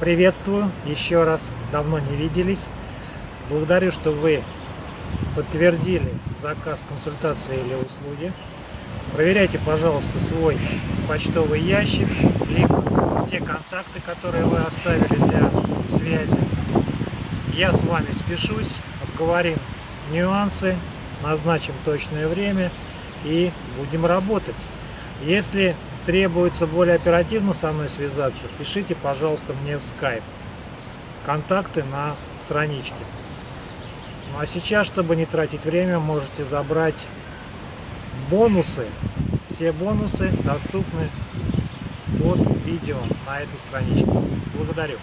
Приветствую еще раз, давно не виделись. Благодарю, что вы подтвердили заказ консультации или услуги. Проверяйте, пожалуйста, свой почтовый ящик, либо те контакты, которые вы оставили для связи. Я с вами спешусь, обговорим нюансы, назначим точное время и будем работать. Если требуется более оперативно со мной связаться, пишите, пожалуйста, мне в Skype. Контакты на страничке. Ну а сейчас, чтобы не тратить время, можете забрать бонусы. Все бонусы доступны под видео на этой страничке. Благодарю.